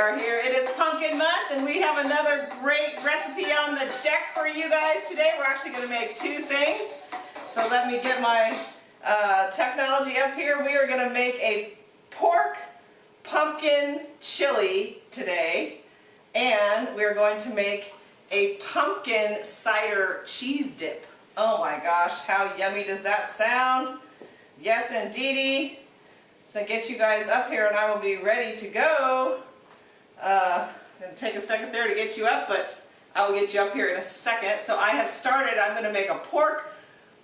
are here. It is pumpkin month and we have another great recipe on the deck for you guys today. We're actually going to make two things. So let me get my uh, technology up here. We are going to make a pork pumpkin chili today and we're going to make a pumpkin cider cheese dip. Oh my gosh, how yummy does that sound? Yes indeedy. So get you guys up here and I will be ready to go. Uh, it'll take a second there to get you up, but I will get you up here in a second. So I have started, I'm going to make a pork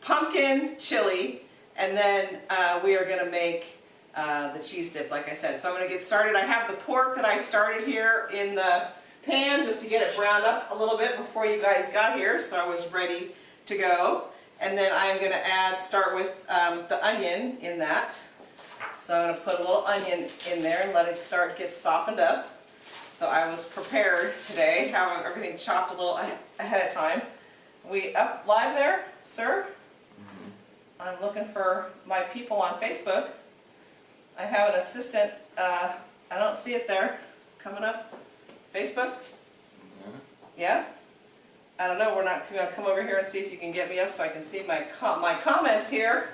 pumpkin chili, and then uh, we are going to make uh, the cheese dip, like I said. So I'm going to get started. I have the pork that I started here in the pan just to get it browned up a little bit before you guys got here, so I was ready to go. And then I'm going to add, start with um, the onion in that. So I'm going to put a little onion in there and let it start get softened up. So I was prepared today, having everything chopped a little ahead of time. We up live there, sir? Mm -hmm. I'm looking for my people on Facebook. I have an assistant, uh, I don't see it there, coming up. Facebook? Mm -hmm. Yeah? I don't know, we're not going to come over here and see if you can get me up so I can see my, com my comments here.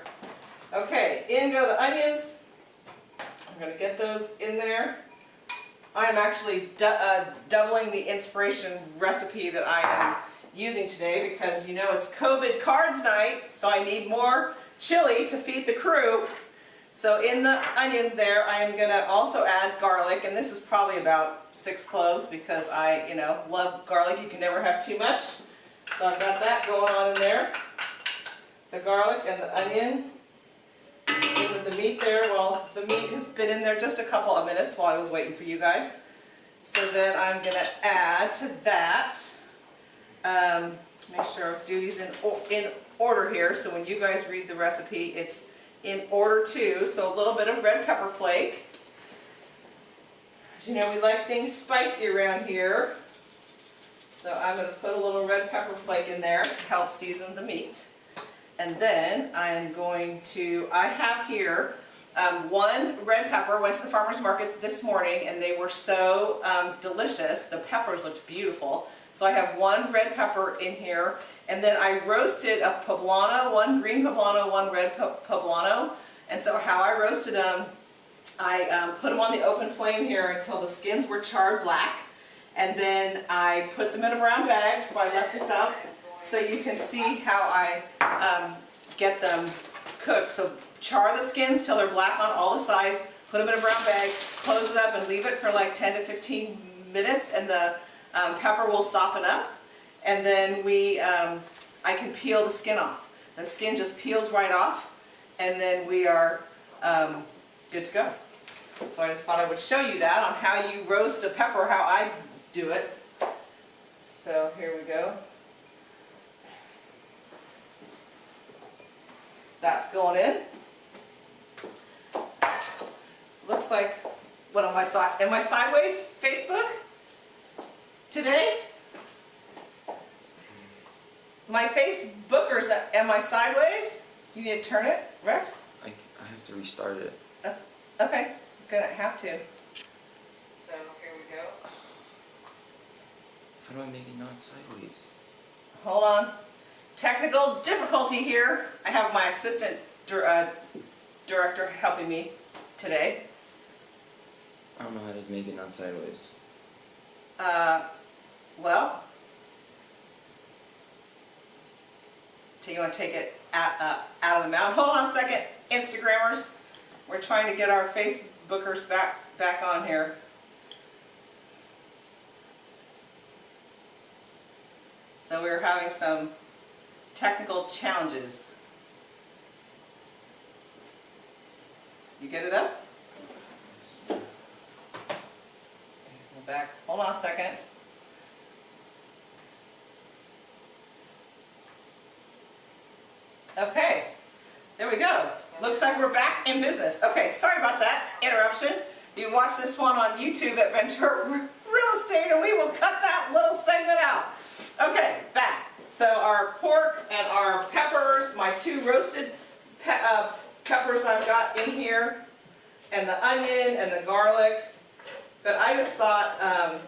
Okay, in go the onions. I'm going to get those in there. I'm actually uh, doubling the inspiration recipe that I am using today because you know it's COVID cards night, so I need more chili to feed the crew. So in the onions there, I am going to also add garlic, and this is probably about six cloves because I, you know, love garlic. You can never have too much. So I've got that going on in there. The garlic and the onion the meat there. Well, the meat has been in there just a couple of minutes while I was waiting for you guys. So then I'm going to add to that, um, make sure I do these in, in order here, so when you guys read the recipe, it's in order too. So a little bit of red pepper flake. As you know, we like things spicy around here. So I'm going to put a little red pepper flake in there to help season the meat. And then I'm going to, I have here um, one red pepper, went to the farmer's market this morning and they were so um, delicious. The peppers looked beautiful. So I have one red pepper in here and then I roasted a poblano, one green poblano, one red poblano. And so how I roasted them, I um, put them on the open flame here until the skins were charred black. And then I put them in a brown bag, so I left this out so you can see how I um, get them cooked. So char the skins till they're black on all the sides, put them in a brown bag, close it up and leave it for like 10 to 15 minutes and the um, pepper will soften up. And then we, um, I can peel the skin off. The skin just peels right off and then we are um, good to go. So I just thought I would show you that on how you roast a pepper, how I do it. So here we go. That's going in. Looks like, what am I, am I sideways, Facebook? Today? My Facebookers, am I sideways? You need to turn it, Rex? I, I have to restart it. Uh, okay, gonna have to. So here we go. How do I make it not sideways? Hold on technical difficulty here. I have my assistant uh, director helping me today. I don't know how to make it not sideways. Uh, well, do you want to take it out, uh, out of the mount? Hold on a second, Instagrammers. We're trying to get our Facebookers back back on here. So we we're having some technical challenges. You get it up? Go back. Hold on a second. Okay, there we go. Looks like we're back in business. Okay, sorry about that interruption. You watch this one on YouTube at Ventura Real Estate and we will cut that little segment out. Okay, back. So our pork and our peppers, my two roasted pe uh, peppers I've got in here, and the onion and the garlic, But I just thought, um,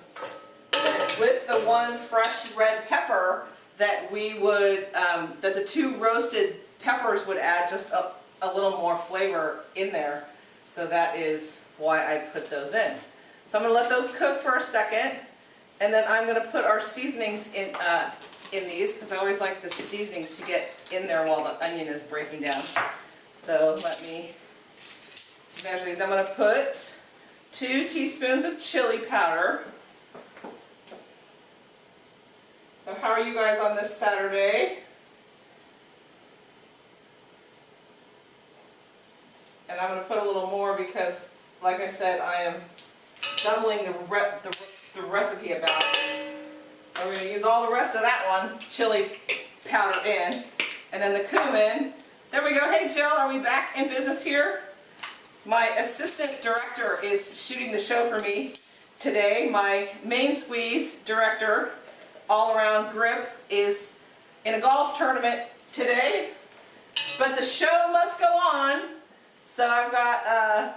with the one fresh red pepper, that we would, um, that the two roasted peppers would add just a, a little more flavor in there. So that is why I put those in. So I'm gonna let those cook for a second, and then I'm gonna put our seasonings in, uh, in these, because I always like the seasonings to get in there while the onion is breaking down. So let me measure these. I'm gonna put two teaspoons of chili powder. So how are you guys on this Saturday? And I'm gonna put a little more because, like I said, I am doubling the re the, the recipe about. So we're gonna use all the rest of that one, chili powder in, and then the cumin. There we go. Hey Jill, are we back in business here? My assistant director is shooting the show for me today. My main squeeze director, all around grip, is in a golf tournament today. But the show must go on. So I've got, uh,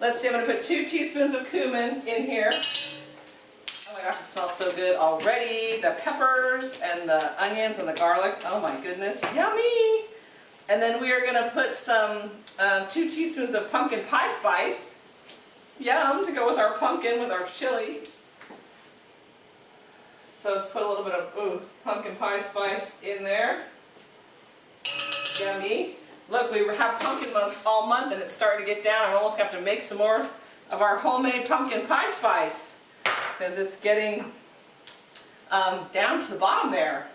let's see, I'm gonna put two teaspoons of cumin in here. Oh my gosh, it smells so good already. The peppers and the onions and the garlic. Oh my goodness, yummy! And then we are gonna put some, um, two teaspoons of pumpkin pie spice. Yum, to go with our pumpkin, with our chili. So let's put a little bit of, ooh, pumpkin pie spice in there. Yummy. Look, we have pumpkin month all month and it's starting to get down. I almost have to make some more of our homemade pumpkin pie spice because it's getting um, down to the bottom there.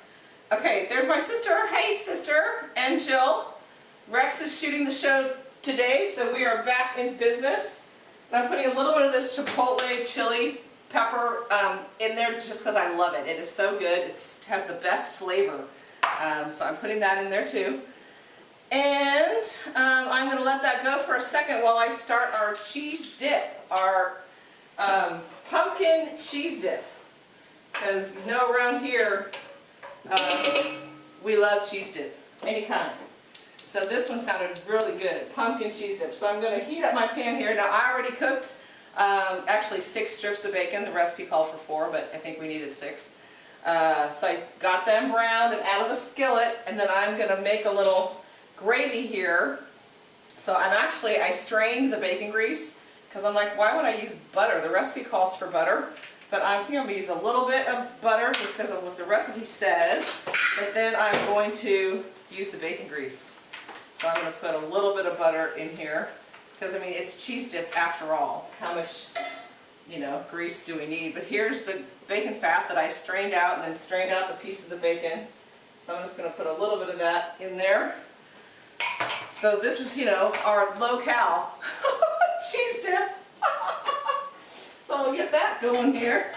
Okay, there's my sister. Hey, sister, and Jill. Rex is shooting the show today, so we are back in business. And I'm putting a little bit of this chipotle chili pepper um, in there just because I love it. It is so good. It has the best flavor. Um, so I'm putting that in there too. And um, I'm going to let that go for a second while I start our cheese dip, our um, pumpkin cheese dip. Because you know around here, uh, we love cheese dip, any kind. So this one sounded really good, pumpkin cheese dip. So I'm going to heat up my pan here. Now I already cooked um, actually six strips of bacon. The recipe called for four, but I think we needed six. Uh, so I got them browned and out of the skillet, and then I'm going to make a little gravy here. So I'm actually, I strained the bacon grease because I'm like, why would I use butter? The recipe calls for butter, but I think I'm going to use a little bit of butter just because of what the recipe says. But then I'm going to use the bacon grease. So I'm going to put a little bit of butter in here because I mean it's cheese dip after all. How much, you know, grease do we need? But here's the bacon fat that I strained out and then strained out the pieces of bacon. So I'm just going to put a little bit of that in there. So this is, you know, our low-cal cheese dip. so we'll get that going here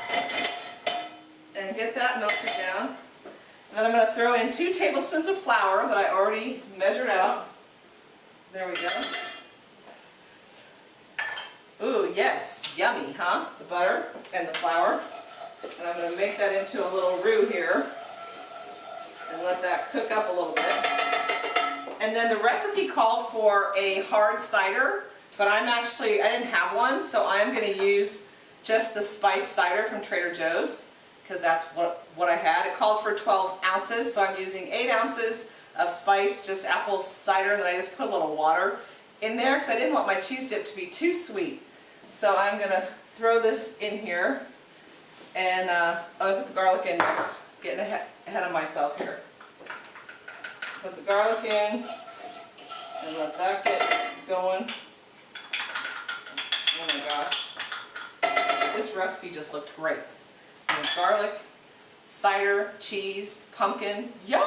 and get that melted down. And then I'm going to throw in two tablespoons of flour that I already measured out. There we go. Ooh, yes, yummy, huh? The butter and the flour. And I'm going to make that into a little roux here and let that cook up a little bit. And then the recipe called for a hard cider, but I'm actually, I didn't have one, so I'm going to use just the spice cider from Trader Joe's because that's what, what I had. It called for 12 ounces, so I'm using 8 ounces of spice, just apple cider, then I just put a little water in there because I didn't want my cheese dip to be too sweet. So I'm going to throw this in here, and uh, I'll put the garlic in next, getting ahead of myself here. Put the garlic in, and let that get going. Oh my gosh. This recipe just looked great. And garlic, cider, cheese, pumpkin. Yum!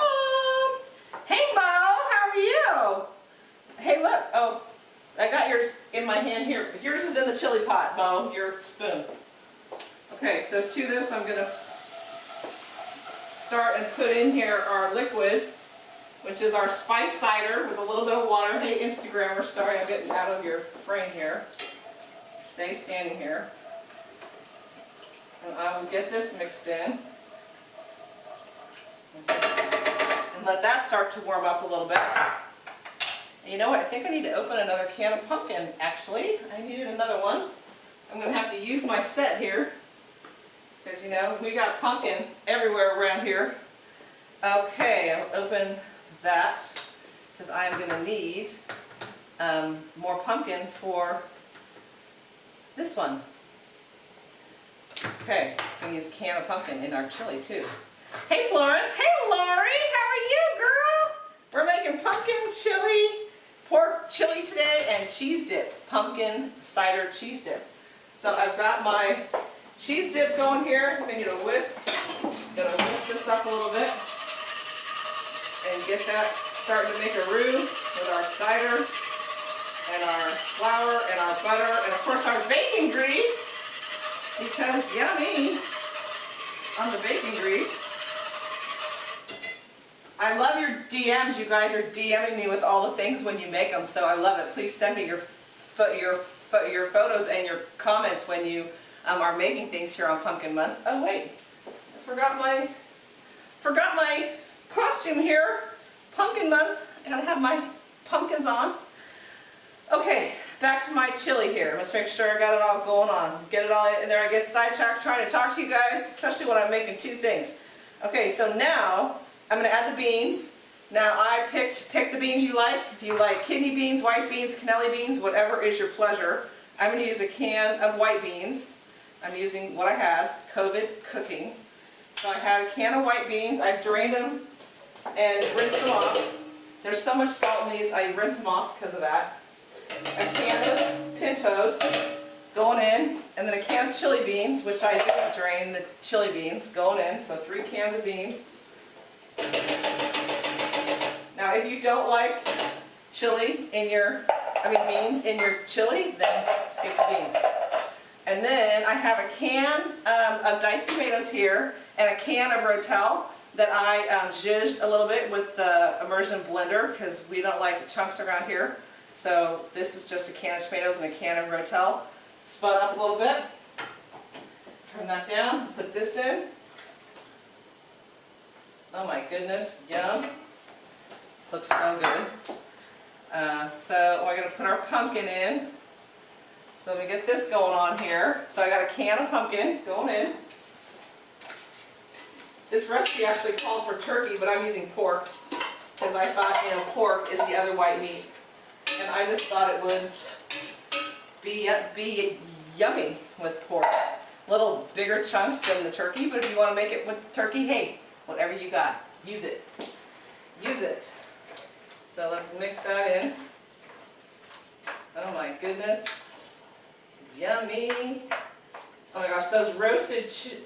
Hey Mo, how are you? Hey look, oh, I got yours in my hand here. Yours is in the chili pot, Mo, your spoon. Okay, so to this I'm gonna start and put in here our liquid, which is our spice cider with a little bit of water. Hey Instagrammer, sorry I'm getting out of your frame here. Stay standing here. And I will get this mixed in. And let that start to warm up a little bit. And you know what, I think I need to open another can of pumpkin, actually. I needed another one. I'm gonna have to use my set here. Because you know, we got pumpkin everywhere around here. Okay, I'll open that because I'm gonna need um, more pumpkin for this one. Okay, I'm gonna use a can of pumpkin in our chili too. Hey Florence, hey Lori, how are you girl? We're making pumpkin chili, pork chili today and cheese dip, pumpkin cider cheese dip. So I've got my cheese dip going here. I'm gonna need a whisk. Gonna whisk this up a little bit and get that starting to make a roux with our cider and our flour and our butter and of course our bacon grease because yummy on the bacon grease. I love your DMs. You guys are DMing me with all the things when you make them, so I love it. Please send me your your your photos and your comments when you um, are making things here on Pumpkin Month. Oh wait, I forgot my forgot my costume here. Pumpkin Month. And I have my pumpkins on. Okay, back to my chili here. Let's make sure I got it all going on. Get it all in there. I get sidetracked trying to talk to you guys, especially when I'm making two things. Okay, so now I'm gonna add the beans. Now I picked, pick the beans you like. If you like kidney beans, white beans, cannelli beans, whatever is your pleasure. I'm gonna use a can of white beans. I'm using what I had, COVID cooking. So I had a can of white beans. I drained them and rinsed them off. There's so much salt in these, I rinse them off because of that. A can of pintos going in, and then a can of chili beans, which I did drain the chili beans going in, so three cans of beans. Now, if you don't like chili in your, I mean beans in your chili, then skip the beans. And then I have a can um, of diced tomatoes here and a can of Rotel that I um, zhuzhed a little bit with the immersion blender because we don't like chunks around here. So this is just a can of tomatoes and a can of Rotel. Spun up a little bit. Turn that down, put this in. Oh my goodness, yum. This looks so good. Uh, so we're going to put our pumpkin in. So let me get this going on here. So I got a can of pumpkin going in. This recipe actually called for turkey, but I'm using pork because I thought, you know, pork is the other white meat. And I just thought it would be, be yummy with pork. Little bigger chunks than the turkey, but if you want to make it with turkey, hey, whatever you got, use it. Use it. So let's mix that in. Oh my goodness. Yummy. Oh my gosh, those roasted chi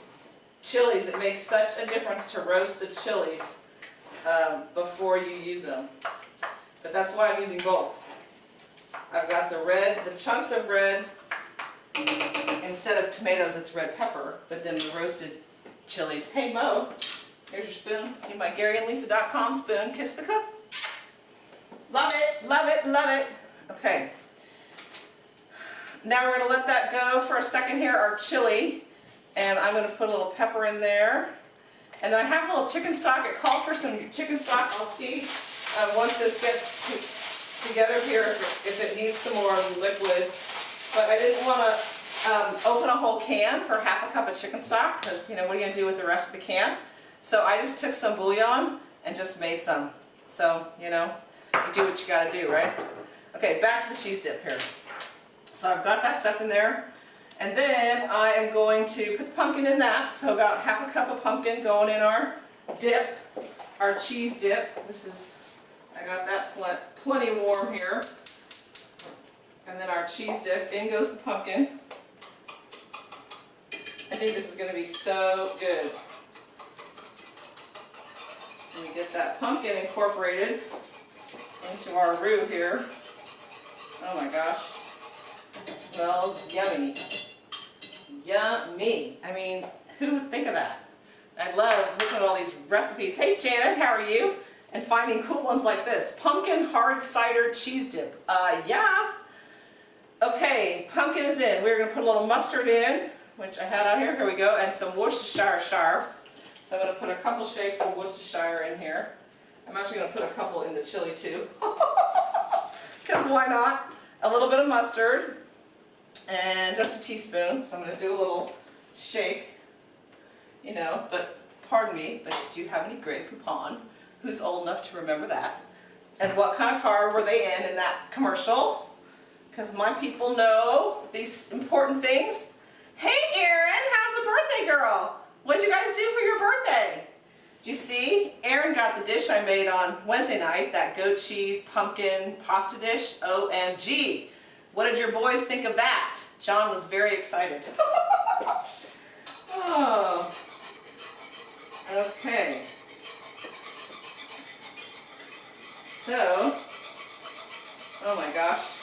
chilies, it makes such a difference to roast the chilies um, before you use them. But that's why I'm using both. I've got the red, the chunks of red, instead of tomatoes, it's red pepper, but then the roasted chilies. Hey Mo, here's your spoon. See my GaryandLisa.com spoon. Kiss the cook. Love it, love it, love it. Okay. Now we're going to let that go for a second here, our chili. And I'm going to put a little pepper in there. And then I have a little chicken stock. It called for some chicken stock. I'll see uh, once this gets together here if, it needs some more liquid. But I didn't want to um, open a whole can for half a cup of chicken stock because, you know, what are you going to do with the rest of the can? So I just took some bouillon and just made some. So, you know, you do what you got to do, right? Okay, back to the cheese dip here. So I've got that stuff in there. And then I am going to put the pumpkin in that. So about half a cup of pumpkin going in our dip, our cheese dip. This is, I got that pl plenty warm here. And then our cheese dip, in goes the pumpkin. I think this is going to be so good. And we get that pumpkin incorporated into our roux here. Oh my gosh. It smells yummy. Yummy. I mean, who would think of that? I love looking at all these recipes. Hey Janet, how are you? And finding cool ones like this. Pumpkin hard cider cheese dip. Uh, yeah. Okay, pumpkin is in. We're going to put a little mustard in, which I had out here. Here we go. And some Worcestershire char. So I'm going to put a couple shakes of Worcestershire in here. I'm actually going to put a couple in the chili too. Because why not? A little bit of mustard. and just a teaspoon. So I'm gonna do a little shake, you know, but pardon me, but do you have any Grey Poupon? Who's old enough to remember that? And what kind of car were they in in that commercial? Because my people know these important things. Hey Erin, how's the birthday girl? What'd you guys do for your birthday? You see? Erin got the dish I made on Wednesday night, that goat cheese pumpkin pasta dish. OMG. What did your boys think of that? John was very excited. oh. Okay. So, oh my gosh,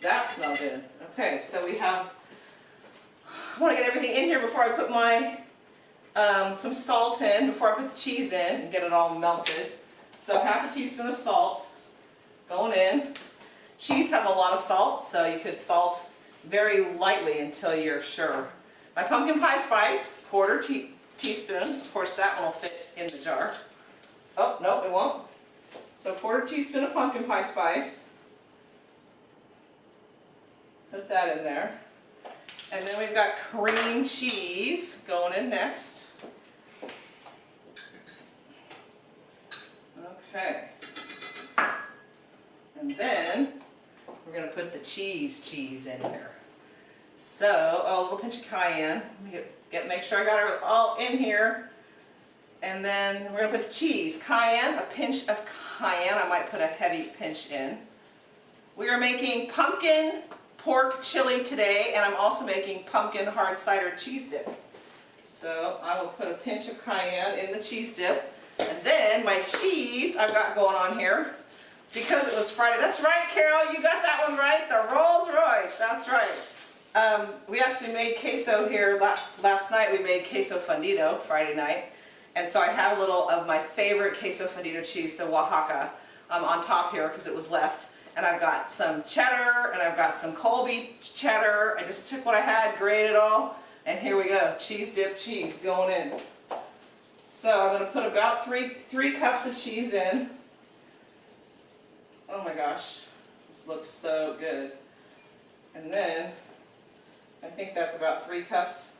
that smelled good? Okay, so we have, I want to get everything in here before I put my, um, some salt in, before I put the cheese in and get it all melted. So half a teaspoon of salt going in. Cheese has a lot of salt, so you could salt very lightly until you're sure. My pumpkin pie spice, quarter tea teaspoon. Of course, that one will fit in the jar. Oh, no, it won't. So quarter teaspoon of pumpkin pie spice. Put that in there. And then we've got cream cheese going in next. Okay. And then we're going to put the cheese cheese in here. So, oh, a little pinch of cayenne. Get, get make sure I got it all in here. And then we're going to put the cheese. Cayenne, a pinch of cayenne. I might put a heavy pinch in. We are making pumpkin pork chili today, and I'm also making pumpkin hard cider cheese dip. So I will put a pinch of cayenne in the cheese dip. And then my cheese I've got going on here, because it was Friday. That's right, Carol, you got that one right. The Rolls Royce, that's right. Um, we actually made queso here last night. We made queso fundido Friday night. And so I have a little of my favorite queso fundido cheese, the Oaxaca, um, on top here because it was left. And I've got some cheddar and I've got some Colby cheddar. I just took what I had, grated it all, and here we go. Cheese dip cheese going in. So I'm going to put about three, three cups of cheese in. Oh my gosh, this looks so good. And then I think that's about three cups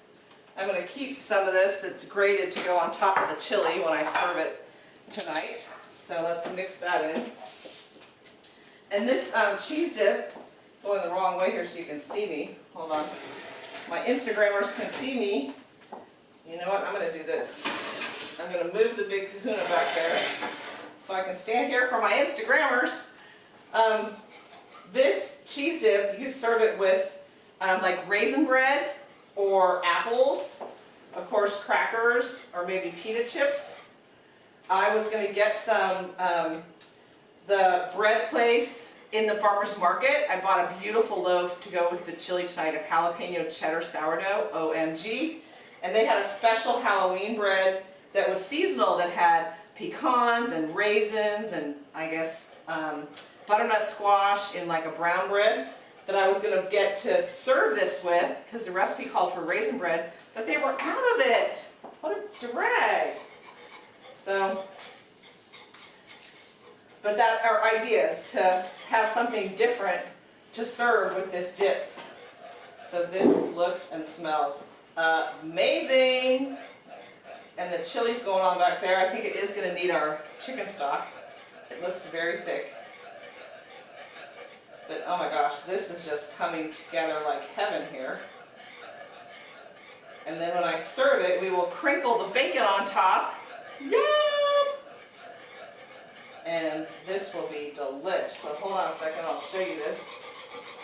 I'm going to keep some of this that's grated to go on top of the chili when I serve it tonight. So let's mix that in. And this um, cheese dip, going the wrong way here so you can see me. Hold on. My Instagrammers can see me. You know what? I'm going to do this. I'm going to move the big kahuna back there so I can stand here for my Instagrammers. Um, this cheese dip, you serve it with um, like raisin bread or apples, of course crackers, or maybe pita chips. I was going to get some, um, the bread place in the farmer's market. I bought a beautiful loaf to go with the chili tonight of jalapeno cheddar sourdough, OMG. And they had a special Halloween bread that was seasonal that had pecans and raisins and I guess um, butternut squash in like a brown bread that I was going to get to serve this with because the recipe called for raisin bread, but they were out of it. What a drag. So, but that our idea is to have something different to serve with this dip. So this looks and smells amazing. And the chili's going on back there. I think it is going to need our chicken stock. It looks very thick. But oh my gosh, this is just coming together like heaven here. And then when I serve it, we will crinkle the bacon on top. Yum! And this will be delish. So hold on a second, I'll show you this.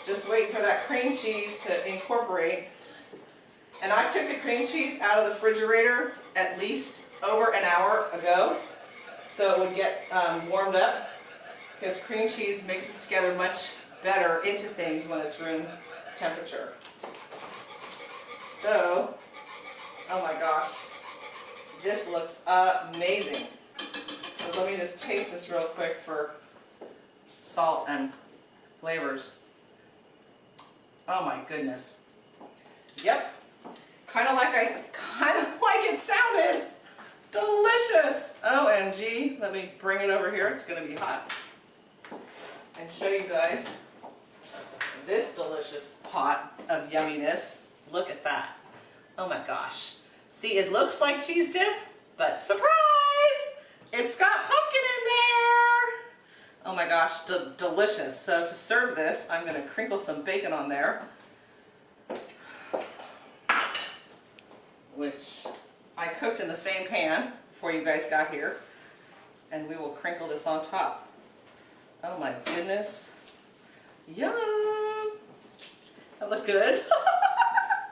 Just wait for that cream cheese to incorporate. And I took the cream cheese out of the refrigerator at least over an hour ago. So it would get um, warmed up because cream cheese mixes together much better into things when it's room temperature. So, oh my gosh, this looks amazing. So let me just taste this real quick for salt and flavors. Oh my goodness. Yep, kind of like I, kind of like it sounded. Delicious. OMG. Let me bring it over here. It's going to be hot. And show you guys this delicious pot of yumminess. Look at that. Oh my gosh. See, it looks like cheese dip, but surprise! It's got pumpkin in there! Oh my gosh, de delicious. So to serve this, I'm gonna crinkle some bacon on there. Which I cooked in the same pan before you guys got here. And we will crinkle this on top. Oh my goodness. Yum! That look good.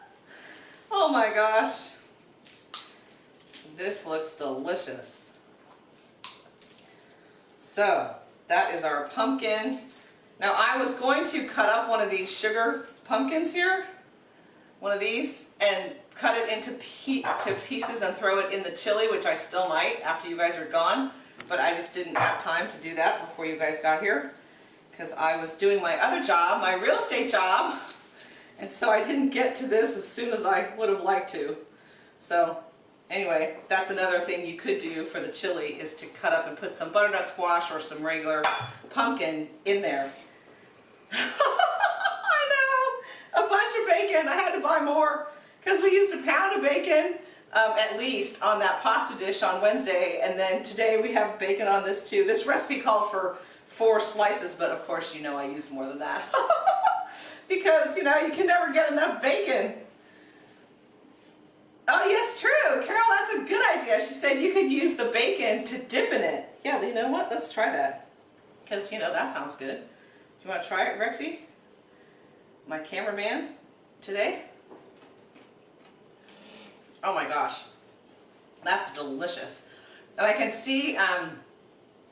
oh my gosh. This looks delicious. So, that is our pumpkin. Now I was going to cut up one of these sugar pumpkins here, one of these, and cut it into pe to pieces and throw it in the chili, which I still might after you guys are gone, but I just didn't have time to do that before you guys got here because I was doing my other job, my real estate job, and so I didn't get to this as soon as I would have liked to. So anyway, that's another thing you could do for the chili is to cut up and put some butternut squash or some regular pumpkin in there. I know, a bunch of bacon. I had to buy more because we used a pound of bacon um, at least on that pasta dish on Wednesday and then today we have bacon on this too. This recipe called for four slices but of course you know I used more than that because you know you can never get enough bacon. Oh yes, true. Carol, that's a good idea. She said you could use the bacon to dip in it. Yeah, you know what? Let's try that. Because, you know, that sounds good. Do you want to try it, Rexy? My cameraman today? Oh my gosh. That's delicious. And I can see um,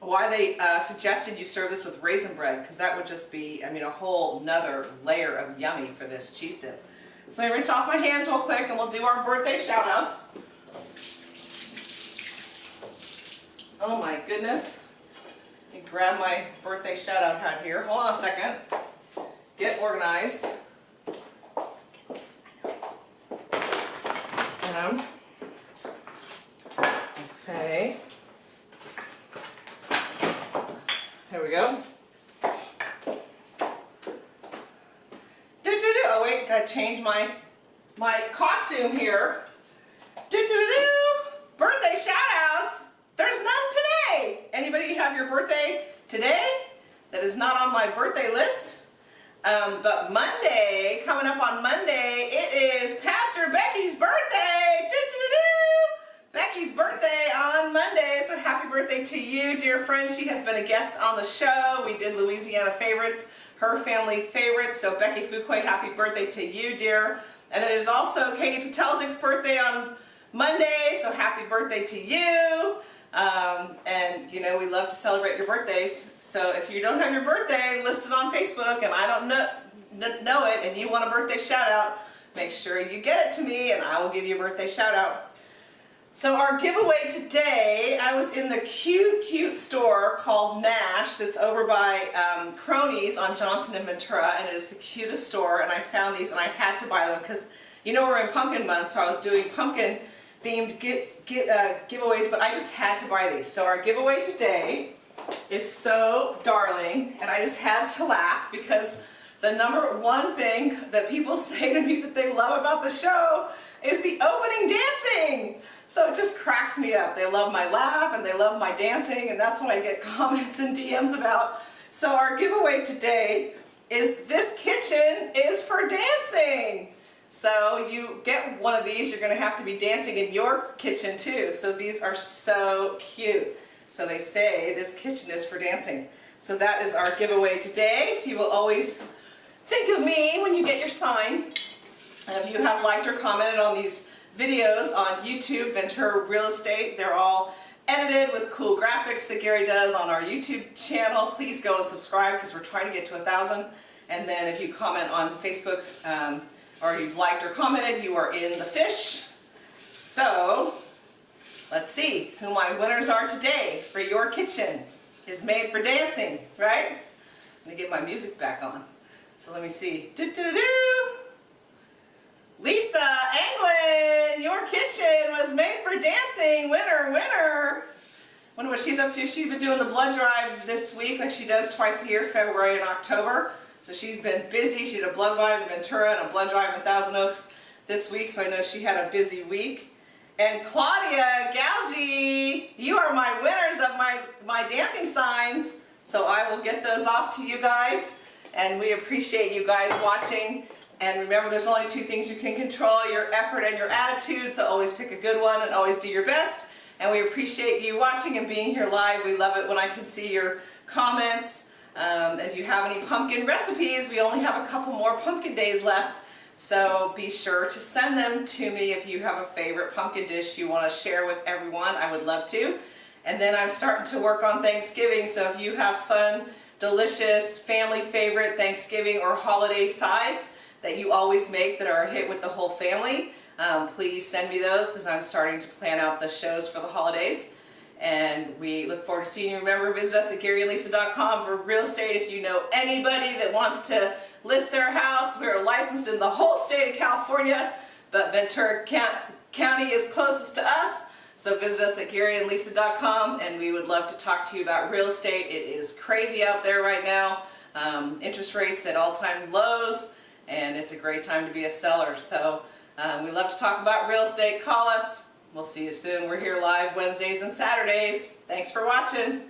why they uh, suggested you serve this with raisin bread, because that would just be, I mean, a whole nother layer of yummy for this cheese dip. So me rinse off my hands real quick and we'll do our birthday shout outs. Oh my goodness. Let me grab my birthday shout out hat here. Hold on a second. Get organized. Um, okay. Here we go. Do, do, do. Oh wait, gotta change my my costume here. Do, do, do. Birthday shout outs. There's none today. Anybody have your birthday today that is not on my birthday list? Um, but Monday, coming up on Monday, it is Pastor Becky's birthday. Do, do, do. Becky's birthday on Monday, so happy birthday to you, dear friend. She has been a guest on the show. We did Louisiana favorites, her family favorites. So Becky Fuquay, happy birthday to you, dear. And then it is also Katie Patelzik's birthday on Monday, so happy birthday to you. Um, and you know, we love to celebrate your birthdays. So if you don't have your birthday listed on Facebook and I don't know, know it and you want a birthday shout out, make sure you get it to me and I will give you a birthday shout out. So our giveaway today, I was in the cute, cute store called Nash that's over by um, Cronies on Johnson and Ventura and it is the cutest store and I found these and I had to buy them because you know we're in pumpkin month so I was doing pumpkin themed give, give, uh, giveaways, but I just had to buy these. So our giveaway today is so darling, and I just had to laugh because the number one thing that people say to me that they love about the show is the opening dancing. So it just cracks me up. They love my laugh and they love my dancing, and that's what I get comments and DMs about. So our giveaway today is this kitchen is for dancing. So you get one of these, you're going to have to be dancing in your kitchen too. So these are so cute. So they say this kitchen is for dancing. So that is our giveaway today. So you will always think of me when you get your sign. And if you have liked or commented on these videos on YouTube, Ventura Real Estate, they're all edited with cool graphics that Gary does on our YouTube channel. Please go and subscribe because we're trying to get to a thousand. And then if you comment on Facebook, um, or you've liked or commented, you are in the fish. So, let's see who my winners are today for your kitchen is made for dancing, right? Let me get my music back on. So let me see. Do, do, do. Lisa Anglin, your kitchen was made for dancing. Winner, winner. Wonder what she's up to. She's been doing the blood drive this week like she does twice a year, February and October. So she's been busy. She did a blood drive in Ventura and a blood drive in Thousand Oaks this week, so I know she had a busy week. And Claudia Galgi, you are my winners of my, my dancing signs. So I will get those off to you guys. And we appreciate you guys watching. And remember, there's only two things you can control, your effort and your attitude. So always pick a good one and always do your best. And we appreciate you watching and being here live. We love it when I can see your comments. Um, if you have any pumpkin recipes, we only have a couple more pumpkin days left. So be sure to send them to me if you have a favorite pumpkin dish you want to share with everyone. I would love to. And then I'm starting to work on Thanksgiving. So if you have fun, delicious, family favorite Thanksgiving or holiday sides that you always make that are a hit with the whole family, um, please send me those because I'm starting to plan out the shows for the holidays. And we look forward to seeing you. Remember, visit us at GaryandLisa.com for real estate if you know anybody that wants to list their house. We're licensed in the whole state of California, but Ventura County is closest to us. So visit us at GaryandLisa.com and we would love to talk to you about real estate. It is crazy out there right now. Um, interest rates at all-time lows and it's a great time to be a seller. So um, we love to talk about real estate. Call us. We'll see you soon. We're here live Wednesdays and Saturdays. Thanks for watching.